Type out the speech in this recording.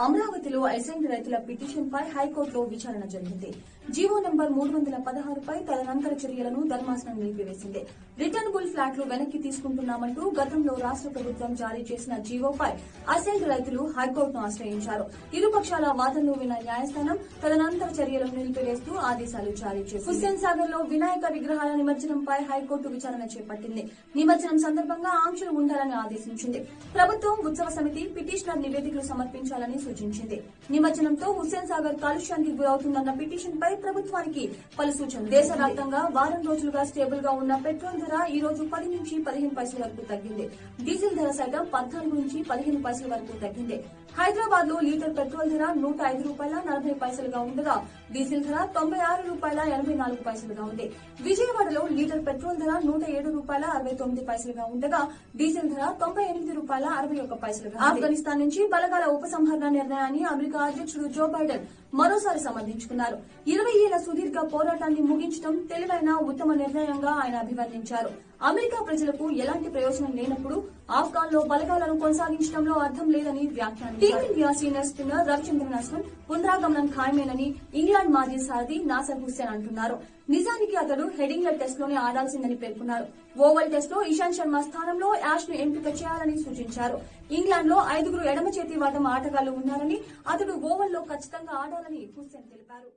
అమరావతిలో అసెంబ్లీ రైతుల పిటిషన్ పై హైకోర్టులో విచారణ జరిగింది. జీవో నంబర్ మూడు వందల పదహారుపై తదనంతర చర్యలను ధర్మాసనం నిలిపివేసింది. రిటర్నబుల్ ఫ్లాట్లు వెనక్కి తీసుకుంటున్నామంటూ గతంలో రాష్ట్ర ప్రభుత్వం జారీ చేసిన జీవోపై అసెంట్ రైతులు హైకోర్టును ఆశ్రయించారు. ఇరుపక్షాల వాదనలు విన్న న్యాయస్థానం తదనంతర చర్యలను నిలిపివేస్తూ ఆదేశాలు జారీ చేసింది. హుస్సేన్ సాగర్లో వినాయక విగ్రహాల నిమజ్జనంపై హైకోర్టు విచారణ చేపట్టింది. నిమజ్జనం సందర్భంగా ఆంక్షలు ఉండాలని ఆదేశించింది. ప్రభుత్వం ఉత్సవ సమితి పిటిషనర్ నివేదికలు సమర్పించాలని సూచించింది. నిమజ్జనంతో హుస్సేన్ సాగర్ కాలుష్యానికి గురవుతుందన్న పిటిషన్ పై ప్రభుత్వానికి పలు సూచనలు. దేశవ్యాప్తంగా వారం రోజులుగా స్టేబుల్గా ఉన్న పెట్రోల్ ధర ఈ రోజు పది నుంచి పదిహేను పైసల వరకు తగ్గింది. డీజిల్ ధర సైతం పద్నాలుగు నుంచి పదిహేను పైసల వరకు తగ్గింది. హైదరాబాద్లో లీటర్ పెట్రోల్ ధర నూట ఐదు రూపాయల నలభై పైసలుగా ఉండగా డీజిల్ ధర తొంభై ఆరు రూపాయల ఎనభై నాలుగు పైసలుగా ఉంది. విజయవాడలో లీటర్ పెట్రోల్ ధర నూట ఏడు రూపాయల అరవై తొమ్మిది పైసలుగా ఉండగా డీజిల్ ధర తొంభై ఎనిమిది రూపాయల అరవై ఒక్క పైసలుగా ఆఫ్ఘనిస్తాన్ నుంచి బలగాల ఉపసంహరణ నిర్ణయాన్ని అమెరికా అధ్యక్షుడు జో బైడెన్ మరోసారి సమర్థించుకున్నారు ఇరవై ఏళ్ళ సుదీర్ఘ పోరాటాన్ని ముగించడం తెలివైన ఉత్తమ నిర్ణయంగా ఆయన అభివర్ణించారు. అమెరికా ప్రజలకు ఎలాంటి ప్రయోజనం లేనప్పుడు ఆఫ్ఘాన్లో బలగాలను కొనసాగించడంలో అర్థం లేదని వ్యాఖ్యానించారు. Team India senior spinner Ravichandran Ashwin పునరాగమనం ఖాయమేనని ఇంగ్లాండ్ మాజీ సారథి నాసర్ హుస్సేన్ అంటున్నారు. నిజానికి అతడు హెడింగ్ల టెస్ట్లోనే ఆడాల్సిందని పేర్కొన్నారు. ఓవల్ టెస్ట్లో ఇషాంత్ శర్మ స్థానంలో యాష్ను ఎంపిక చేయాలని సూచించారు. ఇంగ్లాండ్లో ఐదుగురు ఎడమ చేతి వాటం ఆటగాళ్ళు ఉన్నారని అతడు ఓవల్లో ఖచ్చితంగా ఆడాలని హుస్సేన్ తెలిపారు